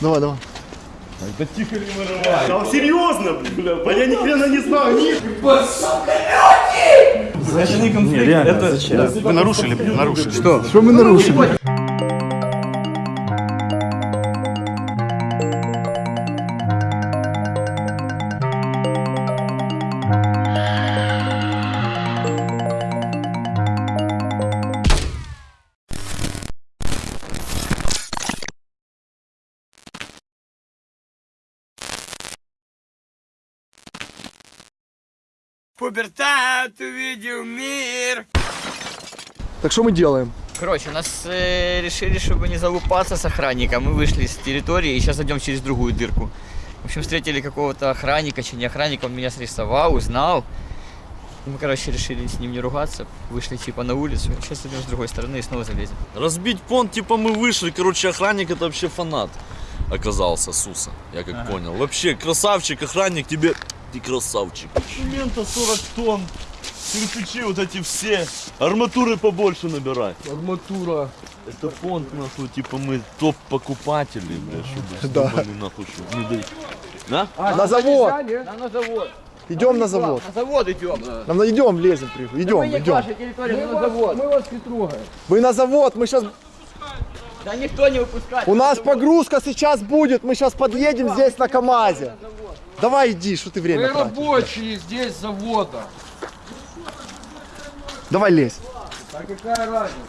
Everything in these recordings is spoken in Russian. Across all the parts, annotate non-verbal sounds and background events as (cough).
Давай, давай. Да тихо не вырывай. Да серьезно, блин. А я ни хрена не знаю. Ни... Значит, конфликт. это зачем? Вы нарушили, нарушили. Что? Что мы нарушили? Пубертат увидел мир. Так что мы делаем? Короче, у нас э, решили, чтобы не залупаться с охранником. Мы вышли с территории и сейчас идем через другую дырку. В общем, встретили какого-то охранника, чи не охранника, он меня срисовал, узнал. Мы, короче, решили с ним не ругаться, вышли типа на улицу. Сейчас идем с другой стороны и снова залезем. Разбить понт, типа мы вышли. Короче, охранник это вообще фанат оказался, Суса. Я как понял. Вообще, красавчик, охранник, тебе... Ты красавчик. Цемента 40 тонн. Кирпичи вот эти все. Арматуры побольше набирать. Арматура. Это понт, нахуй, типа мы топ-покупатели, бля, чтобы Да. нахуй, чтобы не дать. Да? на завод. Нам на завод. Идем на завод. На завод идем. Нам на- идем, лезем, идем, Мы к идем. вашей территории, мы на завод. Мы вас не трогаем. Вы на завод, мы сейчас... Да никто не выпускает. У нас погрузка сейчас будет, мы сейчас подъедем здесь на КамАЗе. Давай иди, что ты Мы время тратишь? рабочие здесь завода. Давай лезь. А какая разница?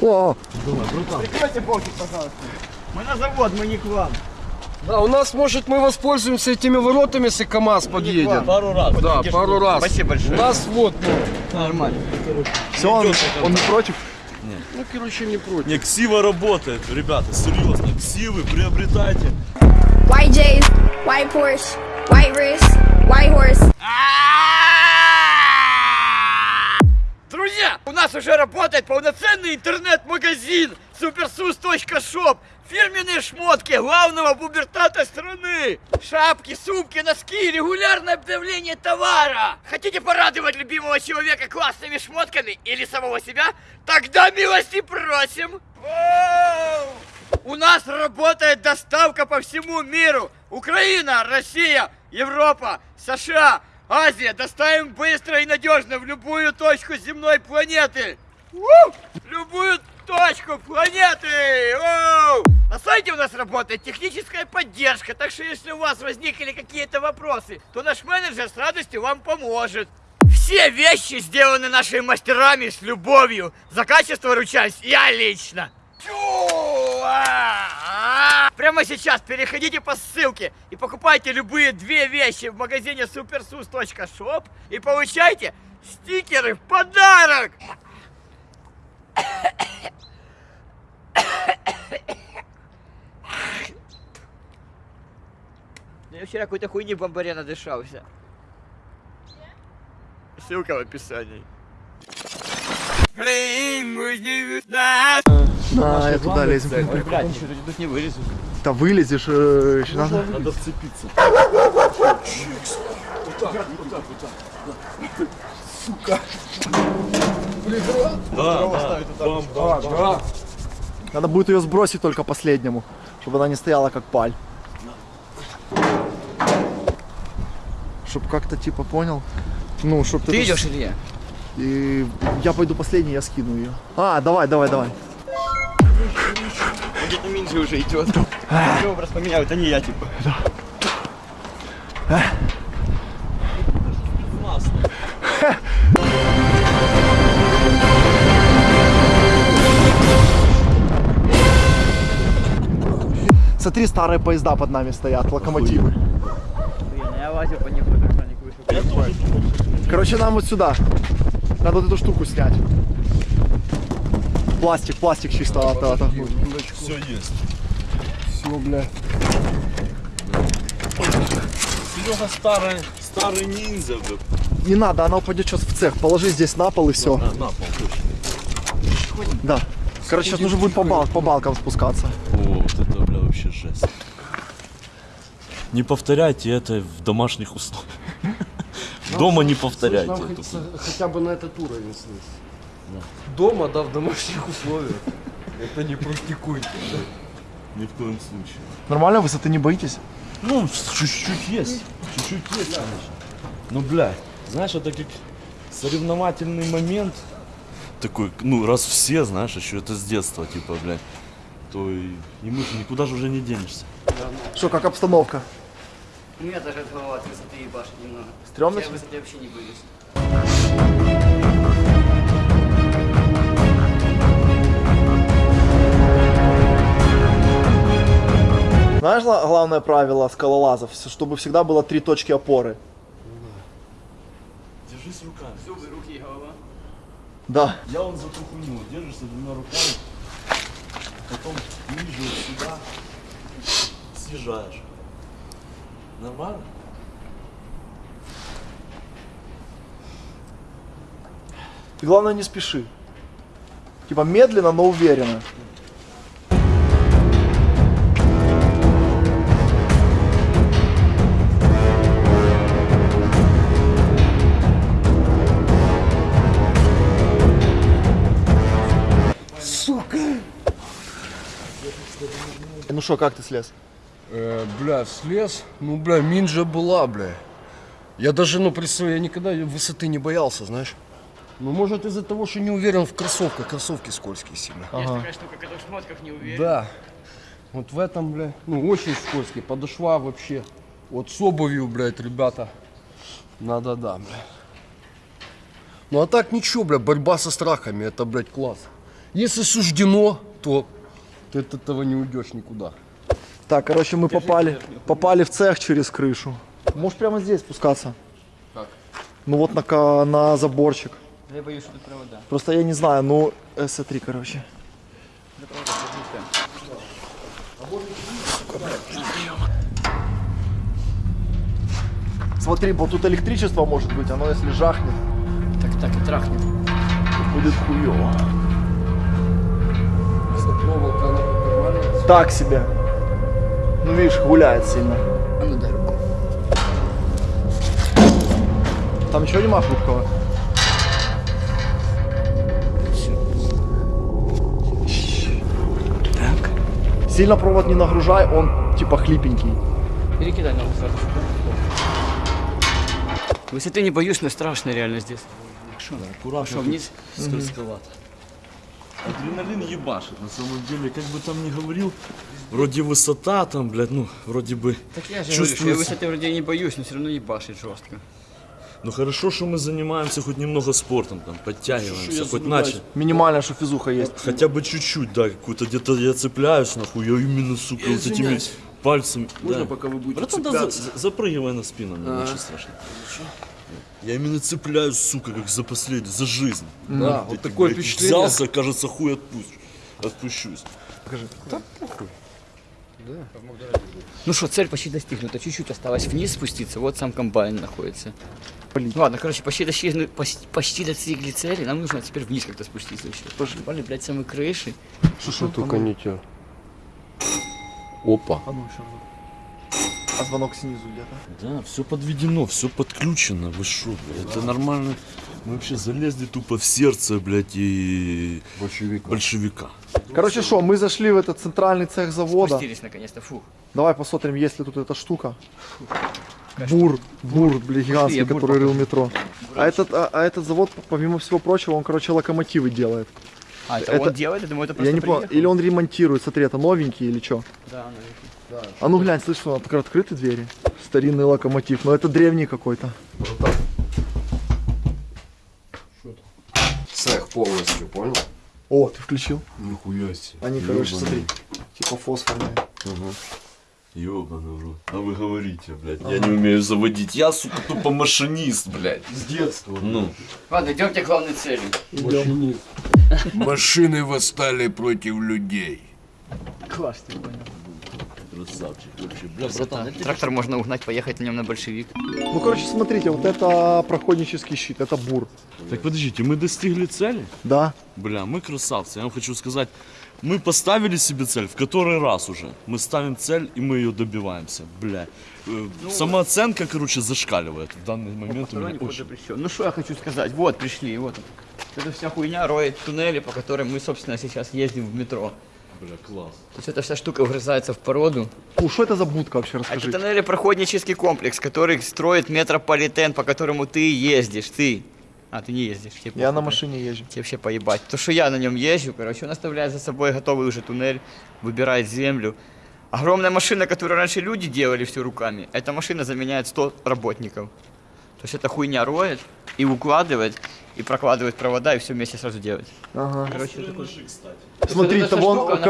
О, Мы на завод, мы не к вам. Да, у нас, может, мы воспользуемся этими воротами, если КамАЗ подъедет. Пару раз. Да, пару раз. Спасибо большое. У нас вот, ну, Нормально. все, он, он не против? ну, короче, не против. Не, ксива работает, ребята, серьезно, ксивы приобретайте. White J's, white Porsche, white wrist, white horse. Друзья, у нас уже работает полноценный интернет-магазин supersus.shop. Фирменные шмотки главного бубертата страны. Шапки, сумки, носки, регулярное обновление товара. Хотите порадовать любимого человека классными шмотками или самого себя? Тогда милости просим. Воу! У нас работает доставка по всему миру. Украина, Россия, Европа, США, Азия. Доставим быстро и надежно в любую точку земной планеты. У! Любую точку планеты. Оу! На сайте у нас работает техническая поддержка, так что если у вас возникли какие-то вопросы, то наш менеджер с радостью вам поможет. Все вещи сделаны нашими мастерами с любовью. За качество ручаюсь я лично. Прямо сейчас переходите по ссылке и покупайте любые две вещи в магазине supersus.shop и получайте стикеры в подарок! Я вчера какой-то хуйни в бомбаре надышался. Ссылка в описании. А, я туда лезем. Блядь, ничего тут не вылезу. Да вылезешь, э, еще надо. Надо вцепиться. Да, да, бам, бам, бам. Надо будет ее сбросить только последнему, чтобы она не стояла как паль. Чтоб как-то типа понял. Ну, чтоб ты. Ты идешь или я? И я пойду последний, я скину ее. А, давай, давай, давай. Где-то Минджи уже идет. Образ поменял, это не я типа. Смотри, старые поезда под нами стоят, локомотивы. Я лазил по ним, как охранник вышел. Короче, нам вот сюда. Надо вот эту штуку снять. Пластик, пластик чисто от- отогнуть. Все есть. Все, бля. Серега старый, старый ниндзя, бля. Не надо, она упадет сейчас в цех. Положи здесь на пол и все. На, на пол, точно. Да. Короче, сейчас нужно будет по, бал- по балкам спускаться. О, вот это, бля, вообще жесть. не повторяйте это в домашних условиях. (laughs) Дома не повторяйте Нам хотя бы на этот уровень слезть. Дома, да, в домашних условиях. Это не практикуйте. Ни в коем случае. Нормально, высоты не боитесь? Ну, чуть-чуть есть. Чуть-чуть есть, конечно. Ну, блядь, знаешь, это как соревновательный момент. Такой, ну, раз все, знаешь, еще это с детства, типа, блядь, то и, и мы же никуда же уже не денешься. Что, как обстановка? У меня даже голова от высоты ебашит немного. Стрёмно? Я высоты вообще не боюсь. Знаешь гла- главное правило скалолазов? Чтобы всегда было три точки опоры. Держись руками. Зубы, руки и голова. Да. Я он за ту хуйню, держишься двумя руками, потом ниже вот сюда съезжаешь. Нормально? Ты главное не спеши. Типа медленно, но уверенно. Что, как ты слез? Э, бля, слез. Ну, бля, минджа была, бля. Я даже, ну, представляю, я никогда высоты не боялся, знаешь. Ну, может, из-за того, что не уверен в кроссовках. Кроссовки скользкие сильно. Есть такая штука, когда в шмотках не уверен. Да. Вот в этом, бля, ну, очень скользкий. Подошва вообще. Вот с обувью, блядь, ребята. Надо, да, бля. Ну, а так ничего, бля, борьба со страхами, это, блядь, класс. Если суждено, то ты от этого не уйдешь никуда. Так, короче, мы попали, попали в цех через крышу. Можешь прямо здесь спускаться. Как? Ну вот на, на заборчик. Я боюсь, что тут провода. Просто я не знаю, ну СС3, короче. Смотри, вот тут электричество может быть, оно если жахнет, Так, так и трахнет. будет хуево. Проволока. Так себе. Ну видишь, гуляет сильно. А ну дай руку. Там ничего нема хрупкого? Так. Сильно провод не нагружай, он типа хлипенький. Перекидай ногу сразу. Высоты не боюсь, но страшно реально здесь. Аккуратно. Что, вниз? Скользковато. Адреналин ебашит, на самом деле, как бы там ни говорил, вроде высота там, блядь, ну, вроде бы Так я же говорю, что я чувствуется. высоты вроде не боюсь, но все равно ебашит жестко. Ну хорошо, что мы занимаемся хоть немного спортом, там, подтягиваемся, хоть начали. Минимальная шофизуха есть. Хотя бы чуть-чуть, да, какую-то где-то я цепляюсь, нахуй, я именно, сука, вот этими пальцами. Можно, да. пока вы будете Братан, да, за- запрыгивай на спину, мне ничего страшного. Я именно цепляюсь, сука, как за последний, за жизнь. Да, вот Ты, такое блядь, впечатление. Взялся, кажется, хуй отпущу. Отпущусь. Ну что, цель почти достигнута. Чуть-чуть осталось вниз спуститься. Вот сам комбайн находится. Ладно, короче, почти достигли, почти, почти достигли цели. Нам нужно теперь вниз как-то спуститься еще. Пошли. Пали, блядь, самой крыши. Ну, только не те. Опа. А звонок снизу где-то. Да, все подведено, все подключено. Вы шо, блядь, это нормально. Мы вообще залезли тупо в сердце, блядь, и Большевика. большевика. Короче, что, мы зашли в этот центральный цех завода. Спустились наконец-то. Фух. Давай посмотрим, есть ли тут эта штука. Бур, бур, бля, гигантский, я бур который рыл метро. А этот, а, а этот завод, помимо всего прочего, он, короче, локомотивы делает. А, это, Это- он делает? Я думаю, это просто Я не понял, или он ремонтирует, смотри, это новенький или что? Да, А ну глянь, слышь, он откры- открыты двери. Старинный локомотив, но это древний какой-то. Цех полностью, понял? О, ты включил? Нихуя себе. Они, короче, смотри, типа фосфорные. Ёбаный в рот. А вы говорите, блядь, я не умею заводить. Я, сука, тупо машинист, блядь. С детства. Ну, Ладно, идемте к главной цели. Машинист. Машины восстали против людей. Класс, ты понял. Красавчик вообще. Бля, братан, тебе- Трактор можно угнать, поехать на нем на большевик. Ну, короче, смотрите, вот это проходнический щит, это бур. Так подождите, мы достигли цели? Да. Бля, мы красавцы. Я вам хочу сказать, Мы поставили себе цель, в который раз уже. Мы ставим цель, и мы ее добиваемся. Бля. Э, Самооценка, короче, зашкаливает в данный момент. У меня очень... Ну что я хочу сказать, вот пришли, вот. Это вся хуйня роет туннели, по которым мы, собственно, сейчас ездим в метро. Бля, класс. То есть эта вся штука вгрызается в породу. Фу, что это за будка вообще, Это расскажи. тоннелепроходнический комплекс, который строит метрополитен, по которому ты ездишь, ты. А, ты не ездишь. тебе Я похуй, на машине езжу. Тебе вообще поебать. То, что я на нем езжу, короче, он оставляет за собой готовый уже туннель, выбирает землю. Огромная машина, которую раньше люди делали все руками, эта машина заменяет 100 работников. То есть эта хуйня роет и укладывает, и прокладывает провода, и все вместе сразу делать. Ага. Короче, такой... кстати. Смотри, это вон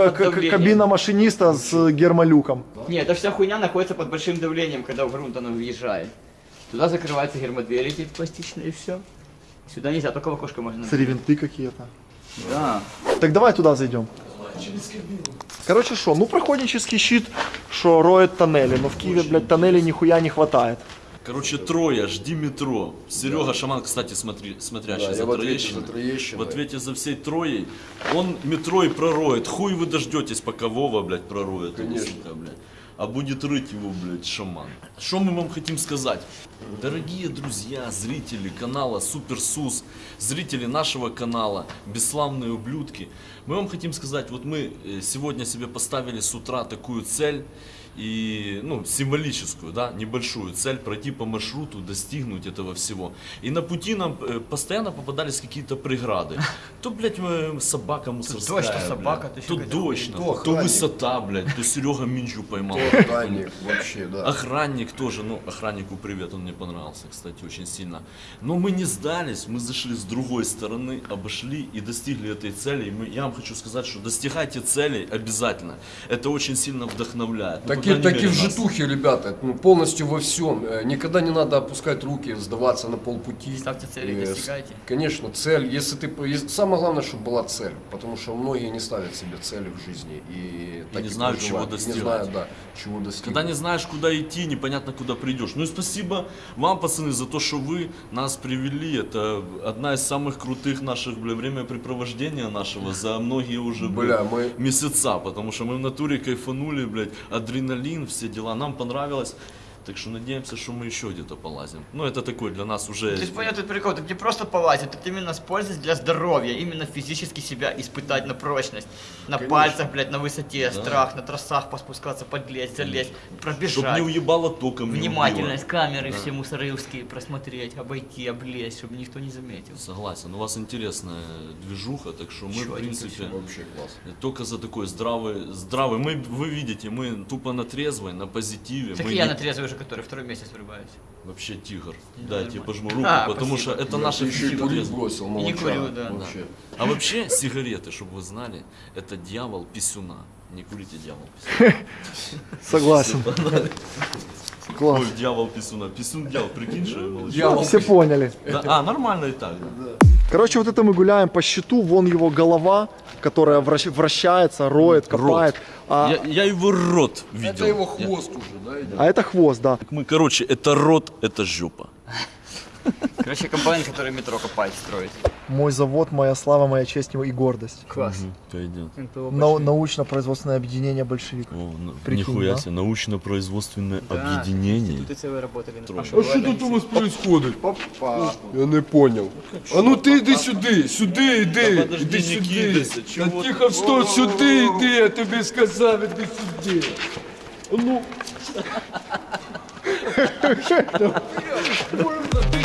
кабина машиниста с э, гермолюком. Не, эта вся хуйня находится под большим давлением, когда в грунт она въезжает. Туда закрываются гермодвери эти пластичные и все. Сюда нельзя, только в окошко можно. Смотри, винты какие-то. Да. Так давай туда зайдем. Короче, что, ну проходнический щит, что роет тоннели, но в Киеве, блядь, тоннелей нихуя не хватает. Короче, трое, жди метро. Серега Шаман, кстати, смотри, смотрящий Да, за я Троещиной. за Троещиной. В ответе за всей Троей. Он метро и пророет. Хуй вы дождетесь, пока Вова, блядь, пророет. Конечно. сука, блядь. А будет рыть его, блядь, шаман. Что мы вам хотим сказать? Дорогие друзья, зрители канала Супер Сус, зрители нашего канала, бесславные ублюдки, мы вам хотим сказать, вот мы э, сегодня себе поставили с утра такую цель, и, ну, символическую, да, небольшую цель пройти по маршруту, достигнуть этого всего. И на пути нам э, постоянно попадались какие-то преграды. (laughs) То, блядь, собака мусорская, дождь, то блядь, собака, то то дождь, то то высота, блядь, то Серега Минджу поймал. Охранник, вообще, да. Охранник тоже, ну, охраннику привет, он мне понравился, кстати, очень сильно. Но мы не сдались, мы зашли с другой стороны, обошли и достигли этой цели. И мы, я вам хочу сказать, что достигайте целей обязательно. Это очень сильно вдохновляет. Ну, по Таки, крайней таки мере, в житухе, ребята, ну, полностью во всем. Э, Никогда не надо опускать руки, сдаваться на полпути. Ставьте цели, с- достигайте. Конечно, цель. Если ты, самое главное, чтобы была цель, потому что многие не ставят себе цели в жизни и, так не знают, чего и достигать. Не знают, да, чего достигнуть. Когда не знаешь, куда идти, непонятно, куда придешь. Ну и спасибо вам, пацаны, за то, что вы нас привели. Это одна из самых крутых наших, бля, времяпрепровождения нашего за многие уже, Бля, мы- месяца. Потому что мы в натуре кайфанули, блядь, адреналин, все дела. Нам понравилось. Так что надеемся, что мы еще где-то полазим. Ну, это такой для нас уже... Есть понял этот прикол, ты не просто полазить, это именно с пользой для здоровья, именно физически себя испытать на прочность, на пальцах, блядь, на высоте, страх, на трассах поспускаться, подлезть, залезть, Чтобы пробежать. не уебало током. Внимательность, убило. камеры все мусоровские просмотреть, обойти, облезть, чтобы никто не заметил. Согласен. У вас интересная движуха, так что мы, в Чётенько принципе... Вообще класс. Только за такой здравый, здравый. Мы, вы видите, мы тупо на трезвой, на позитиве. Так мы я не- на трезвый уже, который второй месяц врубаюсь. Вообще тигр. Да, Да, я тебе пожму руку, А, потому спасибо. что это наша ты еще и бросил, не молодчага, курю, да. Вообще. А вообще сигареты, чтобы вы знали, это дьявол писюна. Не курите дьявол писюна. (laughs) Согласен. Класс. Ой, дьявол писюна. Писюн дьявол, прикинь, что я молчу. Дьявол. Все поняли. Да, а, нормально и так. да. Короче, вот это мы гуляем по щиту, вон его голова, которая вращ- вращается, роет, копает. А, Я, я его рот видел. Это его Я- хвост уже, да, идет? а это хвост, да. Мы, короче, это рот, это жопа. Короче, компания, который метро копает, строит. Мой завод, моя слава, моя честь и гордость. Класс. Пойдет. Нау- научно-производственное объединение большевик. О, ну, Прикинь, нихуя да? себе, научно-производственное объединение. Тут целые работали. А що тут у вас происходит? Я не понял. А ну ти йди сюди, сюди йди, Та подожди, іди не сюди. кидайся, Та чого ти? тихо, стой, сюди йди, я тобі сказав, іди сюди. А ну. Больно, ти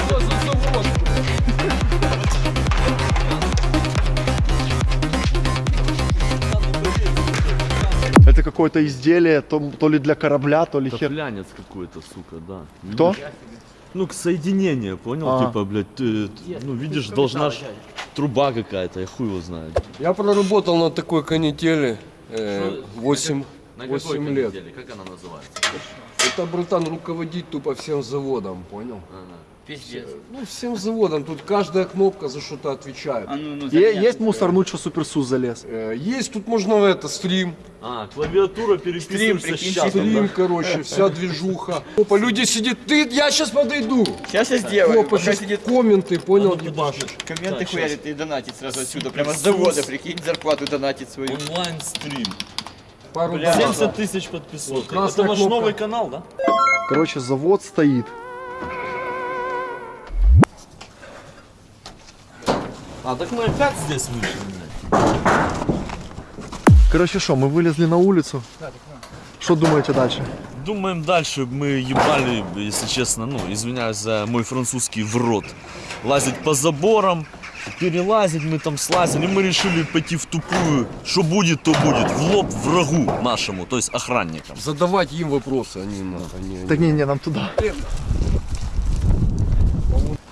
какое-то изделие, то, то ли для корабля, то ли хер. Топлянец какой-то, сука, да. Кто? Ну, к соединению, понял? А. Типа, блядь, ты, ну, видишь, должна ж труба какая-то, я хуй его знает. Я проработал на такой канители э, 8, На 8 лет. Как она называется? Это, братан, руководить тупо всем заводом, понял? Пиздец. Ну, всем заводам. Тут каждая кнопка за что-то отвечает. А ну, ну, Є, заменяй. є мусорнуть, що суперсус залез. Э, Есть тут можно в это стрим. А, клавиатура переписывается с прикинь, чатом, Стрим, да? короче, вся движуха. Опа, люди сидят. Ты, я сейчас подойду. Сейчас я сделаю. Опа, сейчас сидит комменты, понял, А ну, ебашишь. комменты Да, хуярит и донатит сразу отсюда. Прямо с завода, прикинь, зарплату донатит свою. Онлайн стрим. Пару Бля, донатов. 70 тысяч подписчиков. Это ваш кнопка. новый канал, да? Короче, завод стоит. А, так мы опять здесь вышли, блядь. Короче, что, мы вылезли на улицу. Что думаете дальше? Думаем дальше, мы ебали, если честно, ну, извиняюсь за мой французский в рот. Лазить по заборам, перелазить мы там слазили, мы решили пойти в тупую. Что будет, то будет. В лоб врагу нашему, то есть охранникам. Задавать им вопросы, надо. Не, не. Так не, не, нам туда.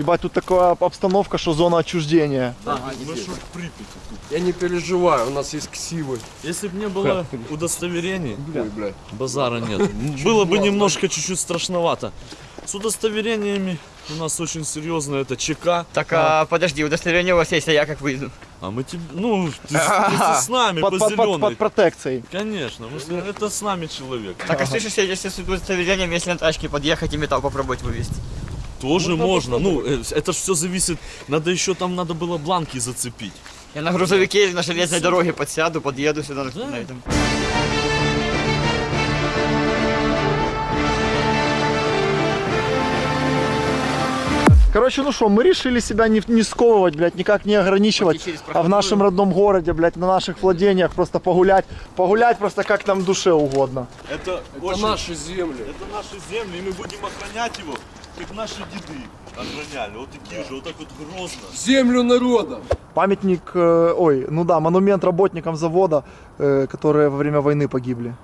Ебать, тут такая обстановка, что зона отчуждения. Мы что в Припяти тут. Я не переживаю, у нас есть ксивы. Если бы не было удостоверений, Ой, блядь. базара нет. (laughs) Было бы немножко чуть-чуть страшновато. С удостоверениями у нас очень серьезно это ЧК. Так, а подожди, удостоверение у вас есть, а я как выйду? А мы тебе, ну, ты, с- ты (laughs) с нами Под, по под, под, зеленой. под протекцией. Конечно, мы с- это с нами человек. Так, а слышишь, если с удостоверением, если на тачке подъехать и металл попробовать вывести? Тоже можно. Ну, э, это ж все зависит. Надо еще там надо было бланки зацепить. Я на грузовике или на железной дороге подсяду, подъеду сюда на- на этом. Короче, ну что, мы решили себя не, не сковывать, блядь, никак не ограничивать. А в нашем родном городе, блядь, на наших владениях просто погулять. Погулять просто как нам душе угодно. Это, Это наши земли. Это наши земли, и мы будем охранять его, как наши деды охраняли. Вот такие же, вот так вот грозно. Землю народа. Памятник, э, ой, ну да, монумент работникам завода, э, которые во время войны погибли.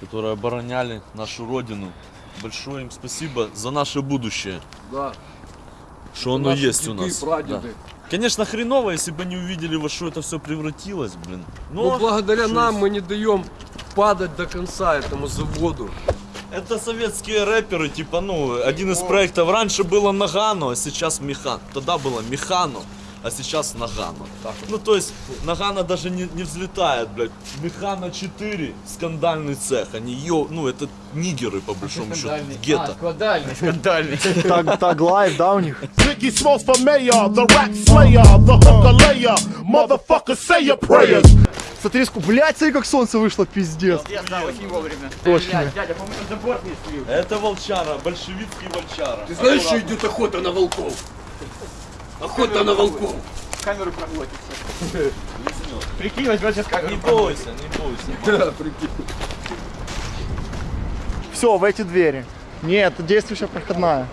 Которые обороняли нашу родину. Большое им спасибо за наше будущее. Да. Что оно Наши есть у нас. прадеды. Да. Конечно, хреново, если бы не увидели, во что это все превратилось, блин. Но благодаря что нам есть? мы не даем падать до конца этому заводу. Это советские рэперы, типа, ну, один из проектов. Раньше было Нагано, а сейчас Механ. Тогда было Механо, а сейчас Нагано. Ну, то есть, Нагано даже не, не взлетает, блядь. Механо 4, скандальный цех. Они, ё, ну, это нигеры, по большому счету, гетто. скандальный, скандальный. Thug, thug life, да, у них? Biggie Smalls for mayor, the rap slayer, the hooker layer. Motherfucker, say your prayers. Смотри, ску- блядь, смотри, как солнце вышло, пиздец. Я да, очень вовремя. Точно. Блядь, дядя, по-моему, забор не слил. Это волчара, большевистский волчара. Ты знаешь, что идет охота на волков? Охота на волков. Камеру проглотится. Прикинь, возьмет сейчас камеру. Не бойся, не бойся. (laughs) Да, прикинь. Все, в эти двери. Нет, действующая проходная.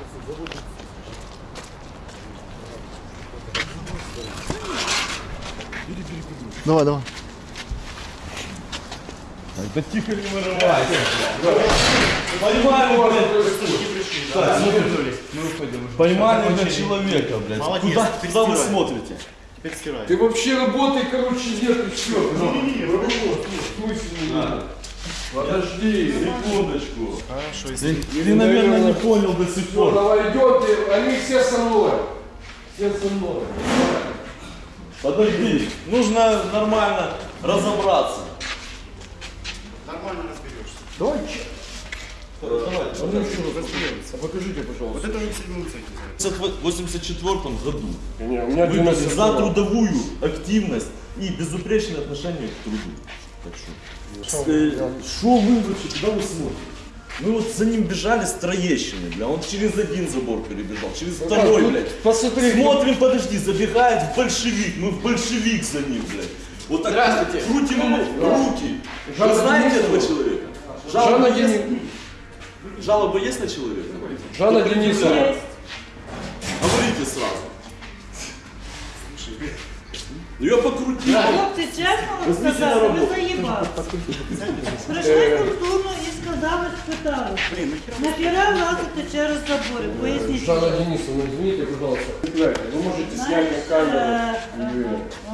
Давай, давай. Да тихо не вырывайся. Поймали, блядь. Так, смотри. Поймали, блядь, человека, блядь. Молодец, Куда, куда вы смотрите? Теперь стирай. Ты вообще работай, короче, нет, ты что? Подожди. Секундочку. Ты, ты, наверное, не понял до сих Ну, пор. давай идем, ты, они все со мной. Все со мной. Подожди, нужно нормально разобраться. Че? Давай, А ну. Покажите, пожалуйста. Вот это уже в седьмую цех. В 84 году Не, у меня вывели 90 за трудовую активность и безупречное отношение к труду. Так что, э, что вы вообще, куда вы смотрите? Мы вот за ним бежали с Троещины, бля, он через один забор перебежал, через второй, тут блядь. посмотри, Смотрим, подожди, забегает в большевик, мы в большевик за ним, блядь. Вот так Здравствуйте. крутим ему руки. Вы знаете этого человека? Жанна Жалоба есть? Денисовна. Жалоба есть на человека? Жанна Денисовна. Говорите сразу. Ну я покрутил. Хлопці, чесно вам Візьміть на сказати, ви роботу. заїбали. Прийшли культурно і сказали, спитали. Нахера лазити через забори? Поясніть. Жанна Денисовна, извините, пожалуйста. Вы можете снять Знаєш, на камеру. е, е,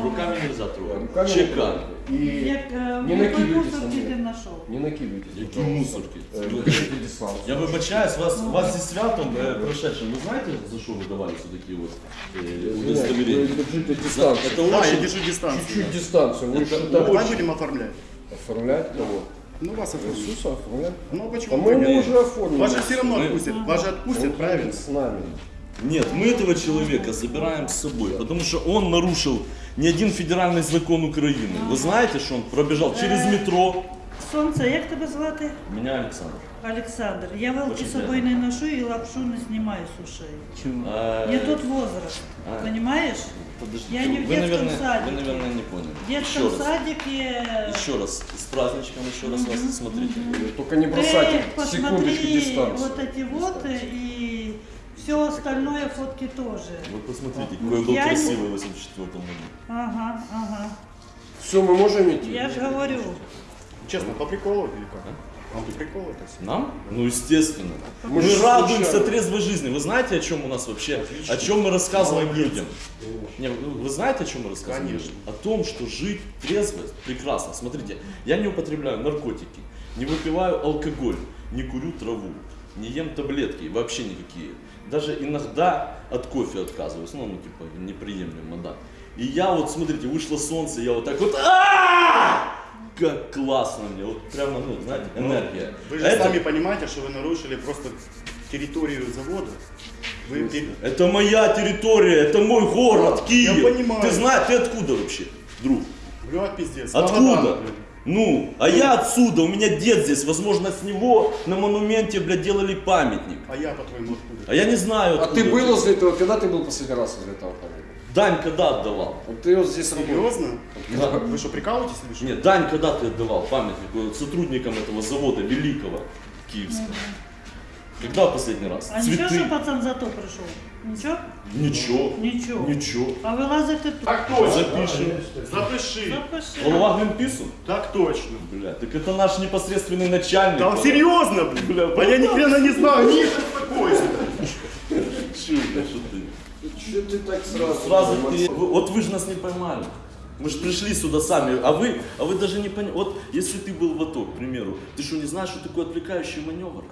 и- Руками нельзя трогать. Руками Чеками. И як е, не в накидуйтесь мусор на ти мене. знайшов. Не накидывайтесь. Які мусорки. Э, Держите дистанцию. Я вибачаюсь, вас, вас зі святом е, прошедшим. Ви знаєте, за що ви давали все такі от е, Вы удостоверення? держите дистанцию. Это Да, я очень... держу дистанцию. Чуть-чуть дистанцию. Вы Ну, что-то Давай очень будем оформлять. оформлять кого? Ну, вас оформить. Иисуса оформлять? Ну, А почему? мы бы ему нет? уже оформили. Вас же все равно Мы- отпустят. Вас же отпустят, правильно? С нами. Нет, мы этого человека забираем с собой, потому что он нарушил не один федеральный закон Украины. Вы знаете, что он пробежал через метро? Сонце, як тебе звати? Меня Александр. Олександр. Я вилки Очень з собою не ношу і лапшу не знімаю з ушей. А, Не тот возраст, А. понимаешь? Подождите, Я не в вы, детском наверное, садике. вы, наверное, не поняли. В детском еще раз, садике еще раз, с праздничком, еще раз вас смотрите. Только не ты бросайте секундочку посмотри дистанцию. вот эти вот и все остальное фотки тоже. Вы посмотрите, какой я был Я не- красивый в 84 году. Ага, ага. Все, мы можем идти? Я же говорю. Честно, по приколу или как? Вам по приколу это все? Нам? Ну, естественно. Мы, Мы радуемся случайно. трезвой жизни. Вы знаете, о чем у нас вообще, о чем мы рассказываем людям? Не, вы вы знаете, о чем мы рассказываем? Конечно. людям? О том, что жить трезво прекрасно. Смотрите, я не употребляю наркотики, не выпиваю алкоголь, не курю траву, не ем таблетки, вообще никакие. Даже иногда от кофе отказываюсь, ну, ну типа, неприемлемо, да. И я вот, смотрите, вышло солнце, я вот так вот, «А-а-а!» Как классно мне, вот прямо, ну, знаете, энергия. Вы же Это- сами понимаете, что вы нарушили просто территорию завода. Вы Это моя территория, это мой город, Киев. Я понимаю. Ты знаешь, ты откуда вообще, друг? Блядь, пиздец. Откуда? Ну, а я отсюда, у меня дед здесь, возможно, с него на монументе, блядь, делали памятник. А я, по-твоему, откуда? А я не знаю, А откуда. ты был возле этого? Когда ты был последний раз возле этого памятника? Дань когда отдавал? Вот ты вот здесь работал. Серьезно? Да. Вы что, прикалываетесь или что? Нет, Дань когда ты отдавал памятник вот сотрудникам этого завода великого киевского? Когда в последний раз? А нічого, Цветы? що пацан зато прийшов? Нічого? Ничего. Нічого. Ничего. А ви лазите тут? Так точно. Запишем. Запиши. Запиши. Голова Гринпису? Так точно. Бля, так это наш непосредственный начальник. Да серьезно, блядь. Бля, А я ни хрена не знаю. Ни успокойся. Чё, бля, что ты? что ты так сразу? Сразу ты, вот вы же нас не поймали. Мы же пришли сюда сами, а вы, а вы даже не поняли. Вот если ты был в АТО, к примеру, ты что, не знаешь, что такое отвлекающий маневр?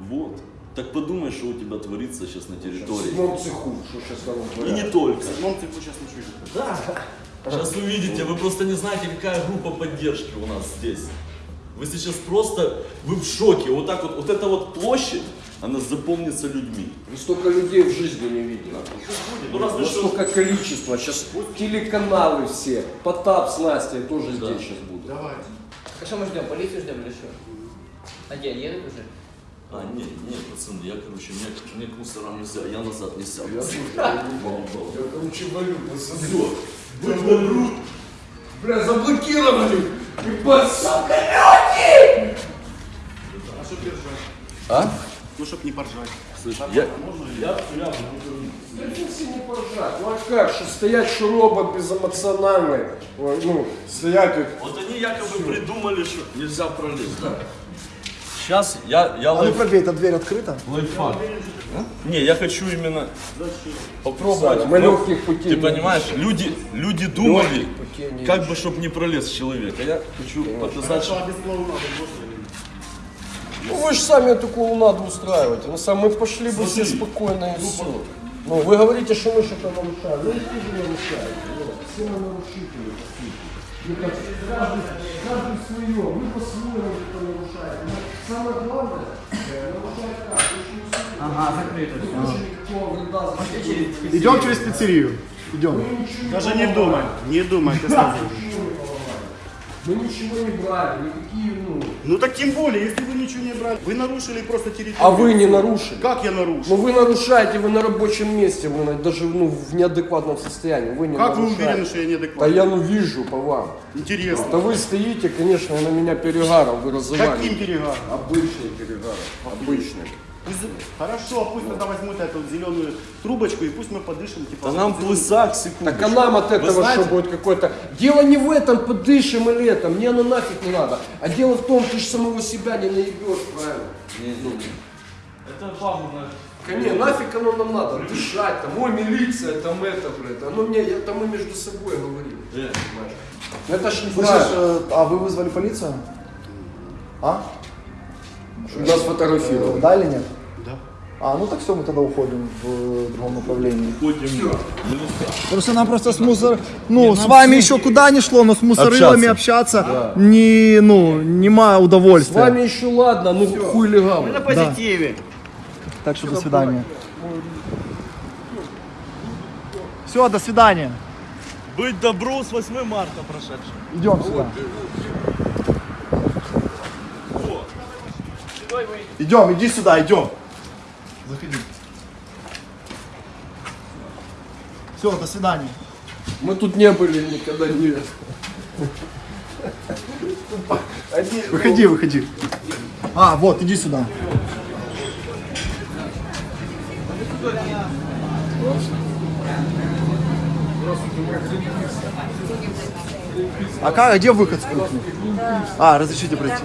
Вот. Так подумай, что у тебя творится сейчас на В территории. седьмом цеху, что сейчас там И творят. не только. Мом, ты сейчас ничего не Да. Сейчас увидите, вы просто не знаете, какая группа поддержки у нас здесь. Вы сейчас просто, вы в шоке. Вот так вот, вот эта вот площадь, она запомнится людьми. Вы столько людей в жизни не видели. Ну разве Вот что... столько количества. Сейчас телеканалы все. Потап с Настей тоже здесь сейчас будут. Давайте. А что мы ждем? Полицию ждем или что? А где, едут уже? А, нет, нет, пацаны, я, короче, мне, мне к мусорам нельзя, я назад не сяду. Я, короче, валю, посмотри. Бля, заблокировали. Ебать, сука. А что держать? А? Ну, чтоб не поржать. Слышь, я, я, не поржать. Ну а как? Что стоять, что робот безэмоциональный. Ой, Ну, стоять вот. Вот они якобы придумали, что нельзя пролезть, да? Сейчас я, я А ну лайф, пробей, эта дверь открыта? лайфхак. Не, я хочу именно попробовать. Мы Ну, легких путей Ты не понимаешь, люди, люди думали, как бы, чтобы не пролез человек. А я хочу показать, Хорошо, что... а без? Ну вы же сами эту клоунаду устраиваете. Ну сам мы пошли бы все спокойно и все. Ну вы говорите, что мы что-то нарушаем. Ну что же нарушаем? Вот, Все мы нарушители. Ну, как, каждый, каждый свое, вы по-своему это нарушаете. Но самое главное, э, нарушать как? Ага, закрыто за Идем через пиццерию. Идем. Даже не думай. Не думай, ты сразу. Мы ничего не брали, никакие, ну... Ну так тем более, если вы ничего не брали, вы нарушили просто территорию. А вы не нарушили. Как я нарушил? Ну вы нарушаете, вы на рабочем месте, вы даже ну, в неадекватном состоянии. Вы не Как вы нарушаете. уверены, что я Да неадекватный? я ну вижу по вам. Интересно. Да вы стоите, конечно, на меня перегаром вы раззывали. Каким перегаром? Обычный перегар. Обычный. Хорошо, пусть тогда возьмут эту зеленую трубочку и пусть мы подышим. Типа, Да нам плысак, секунду. Так а нам от этого что будет какое-то... Дело не в этом, подышим или это, мне оно нафиг не надо. А дело в том, ты же самого себя не наебешь, правильно? Это пагубно. Конечно, нафиг оно нам надо, дышать, там, ой, милиция, там это, блядь, оно мне, это мы между собой говорим, понимаешь? Ну это ж не Слышишь, э, а вы вызвали полицию? А? чтобы нас фотографировали. Да или нет? Да. А, ну так все, мы тогда уходим в другом направлении. Просто нам просто с мусор... Ну, с вами еще куда ни шло, но с мусорылами общаться, не, ну, нема С удовольствия. вами еще ладно, ну хуй легал. На позитиве. Так что до свидания. Все, до свидания. Быть добру с 8 марта прошедшим. Идем сюда. Идем, иди сюда, идем. Заходи. Все, до свидания. Мы тут не были никогда не... Выходи, выходи. А, вот, иди сюда. А как, где выход с кухни? А, разрешите пройти.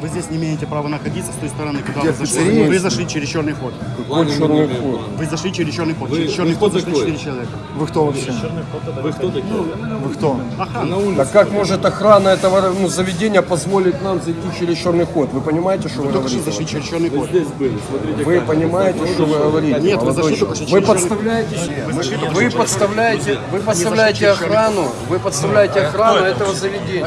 Вы здесь не имеете права находиться с той стороны, куда Где, вы зашли. Вы зашли через черный ход. Какой черный ход? Вы зашли через черный ход. через черный ход зашли четыре человека. Вы кто вообще? Вы кто такие? Вы кто? Да как может охрана этого ну, заведения позволить нам зайти через черный ход? Вы понимаете, что вы Только что говорите? зашли через черный ход. Здесь были, смотрите. Вы понимаете, что вы говорите? Нет, вы зашли только? Вы через черный подставляете, вы подставляете, вы подставляете охрану, вы подставляете охрану этого заведения.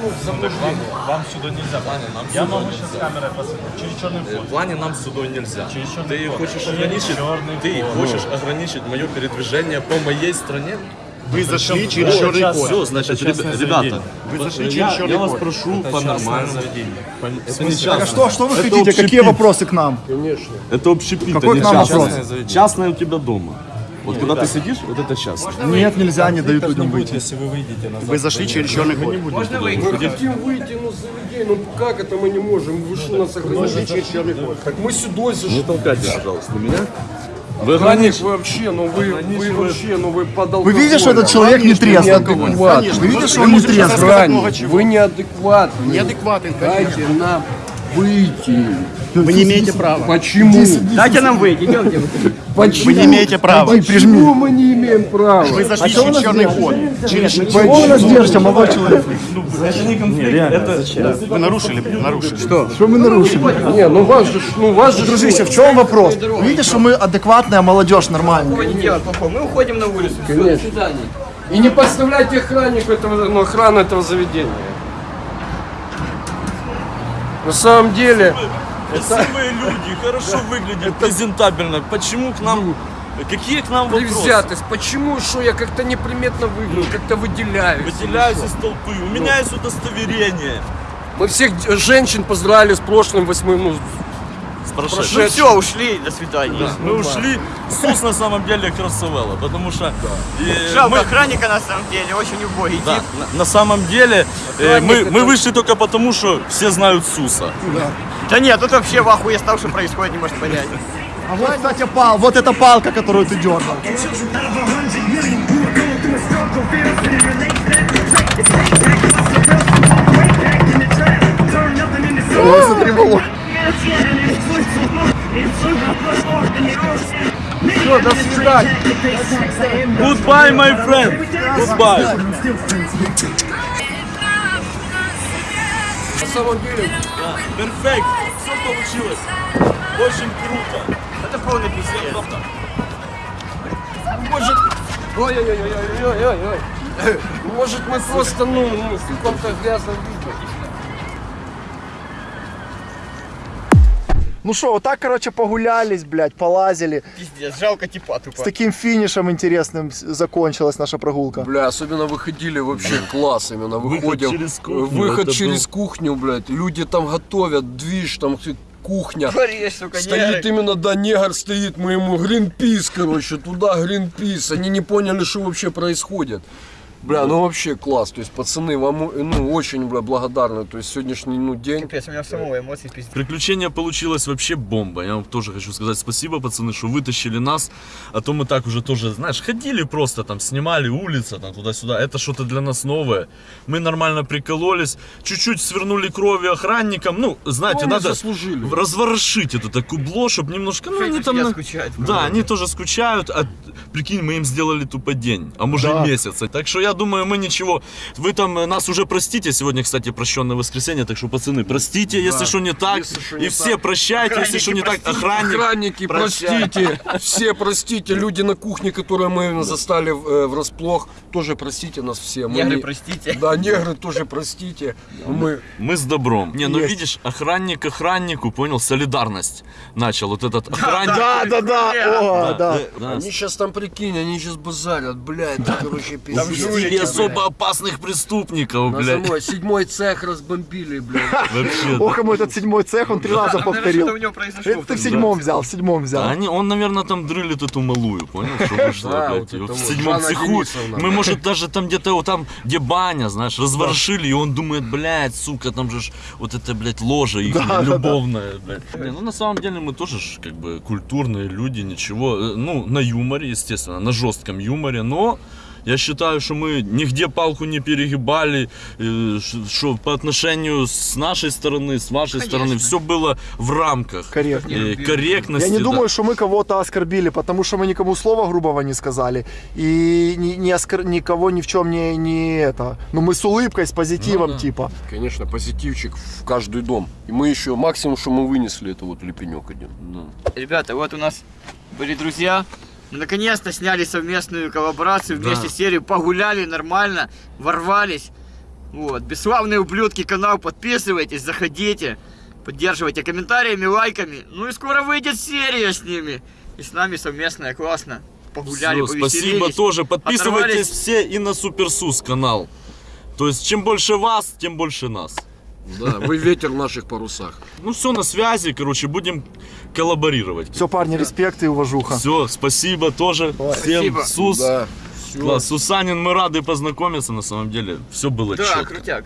Вам сюда нельзя, Ваня, нам Я могу сейчас камерой посмотреть. Через черный вход. В плане нам сюда нельзя. ты хочешь ограничить, ты хочешь ограничить мое передвижение по моей стране? Вы зашли через черный Все, ход. значит, ребя- ребята, Вы зашли я, через черный я вас ход. прошу по-нормальному. Это не Так а что, что вы Это хотите? общепит. Какие вопросы к нам? Конечно. Это общепит, Какой а не к нам частное. вопрос? Частное у тебя дома. Вот когда ты сидишь, вот это частное. Нет, нельзя, не дают людям выйти. Вы зашли через черный ход. Можно выйти? Мы хотим выйти, ну, с заведения, ну как это мы не можем? Вы что нас ограничили через черный ход? Так мы сюда зашли. Не толкайте, пожалуйста, меня. Вы ограничите. вы вообще, ну вы, вы вообще, ну вы под Вы видите, что этот человек не трезв? Вы видите, что он не трезв? Вы неадекватный. Неадекватен, конечно. Дайте нам выйти. Вы не имеете права. Почему? Дайте нам выйти, идемте. Почему? Вы не имеете права. Почему мы не имеем права? Вы зашли через черный ход. Через Чего вы нас держите, молодой человек? Вы нарушили, нарушили. Что? Что мы нарушили? Не, ну вас же, ну вас же... Дружище, в чем вопрос? Вы видите, что мы адекватная молодежь? Не плохого. Мы уходим на улицу. Все, до Конечно. свидания. И не подставляйте охраннику этого, ну, охрану этого заведения. На самом деле, Красивые люди, хорошо выглядят, презентабельно. Почему к нам... Какие к нам вопросы? Привзятость. Почему, что я как-то неприметно выгляжу, как-то выделяюсь? Выделяюсь из толпы. У меня есть удостоверение. Мы всех женщин поздравили с прошлым восьмым, ну, С Ну прошедшим. все, ушли, до свидания. Мы ушли. Сус на самом деле красавелла, потому что э, Жалко мы- охранника на самом деле, очень убогий да, тип. на, на самом деле э, мы, мы вышли только потому, что все знают Суса. Да нет, тут вообще в ахуе стал, что происходит, не может понять. А вот, кстати, пал, вот эта палка, которую ты дергал. Ой, смотри. Все, до свидания. Goodbye, my friend. Goodbye. На самом деле, Перфект. Все получилось. Очень круто. Это полный пиздец. может... Ой-ой-ой-ой-ой-ой-ой. Может, мы просто, ну, ну, в каком-то грязном виде. Ну что, вот так, короче, погулялись, блядь, полазили. Пиздец, жалко типа тупо. С таким финишем интересным закончилась наша прогулка. Бля, особенно выходили вообще класс именно. Выходим. через кухню, Выход через был- кухню, блядь. Люди там готовят, движ, там кухня. Говоришь, сука, Стоит негры. именно, да, негр стоит, мы ему гринпис, короче, туда гринпис. Они не поняли, что вообще происходит. Бля, ну вообще класс. То есть, пацаны, вам, ну, очень, бля, благодарны. То есть, сегодняшний, ну, день. Капец, у меня самого эмоций пиздец. Приключение получилось вообще бомба. Я вам тоже хочу сказать спасибо, пацаны, что вытащили нас. А то мы так уже тоже, знаешь, ходили просто там, снимали улица, там туда-сюда. Это что-то для нас новое. Мы нормально прикололись. Чуть-чуть свернули крови охранникам. Ну, знаете, Ну, надо заслужили. разворошить это так кубло, чтобы немножко, ну, они там... Я на- скучаю. Да, они тоже скучают, а прикинь, мы им сделали тупо день, а может Да. и месяц. Так что я думаю, мы ничего. Вы там э, нас уже простите. Сегодня, кстати, прощенное воскресенье, так что, пацаны, простите, если что не так. Если и не все так. прощайте, если что не так. Охранник. Охранники, простите, все простите, люди на кухне, которые мы застали э, врасплох, тоже простите нас все. Мы Негры, не- простите. Да, негры тоже простите. Мы Мы с добром. Не, ну Есть. видишь, охранник охраннику, понял, солидарность начал. Вот этот охранник. Да, да, да, о, да. да. Они сейчас там, прикинь, они сейчас базарят, блядь, короче, пиздец. Впустили особо опасных преступников, блядь. самой седьмой цех разбомбили, блядь. Вообще. Ох, ему этот седьмой цех, он три раза повторил. Это ты в седьмом взял, в седьмом взял. Они, он, наверное, там дрылит эту малую, понял? Что (laughs) вышло, блядь, в седьмом цеху. Мы, может, даже там где-то вот там, где баня, знаешь, разворошили, и он думает, блядь, сука, там же вот это, блядь, ложа их любовная, блядь. Ну, на самом деле, мы тоже как бы, культурные люди, ничего. Э, Ну, на юморе, естественно, на жестком юморе, но... Я считаю, что мы нигде палку не перегибали, э, что по отношению с нашей стороны, с вашей стороны, все было в рамках Корректно. э, корректности. Я не да. думаю, что мы кого-то оскорбили, потому что мы никому слова грубого не сказали. И ни, ни оскор- никого ни в чем не, не это. Ну мы с улыбкой, с позитивом, Ну да. типа. Конечно, позитивчик в каждый дом. И мы еще, максимум, что мы вынесли, это вот лепенек один. Ребята, вот у нас были друзья. Наконец-то сняли совместную коллаборацию, вместе серию, погуляли нормально, ворвались. Вот, бесславные ублюдки канал, подписывайтесь, заходите, поддерживайте комментариями, лайками. Ну и скоро выйдет серия с ними. И с нами совместная, классно. Погуляли, Всё, спасибо тоже. Подписывайтесь оторвались. все и на Суперсус канал. То есть, чем больше вас, тем больше нас. Да, вы ветер в наших парусах. Ну все, на связи, короче, будем коллаборировать. Все, парни, респект и уважуха. Все, спасибо тоже. Всем Спасибо. Сус. Да. Класс. Сусанин, мы рады познакомиться, на самом деле. Все было Да, четко. крутяк.